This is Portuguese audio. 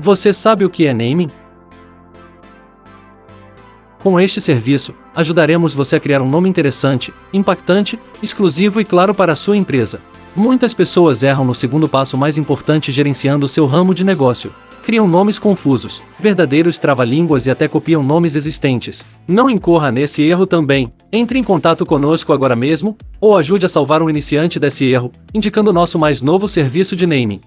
Você sabe o que é naming? Com este serviço, ajudaremos você a criar um nome interessante, impactante, exclusivo e claro para a sua empresa. Muitas pessoas erram no segundo passo mais importante gerenciando seu ramo de negócio. Criam nomes confusos, verdadeiros trava-línguas e até copiam nomes existentes. Não incorra nesse erro também. Entre em contato conosco agora mesmo, ou ajude a salvar um iniciante desse erro, indicando nosso mais novo serviço de naming.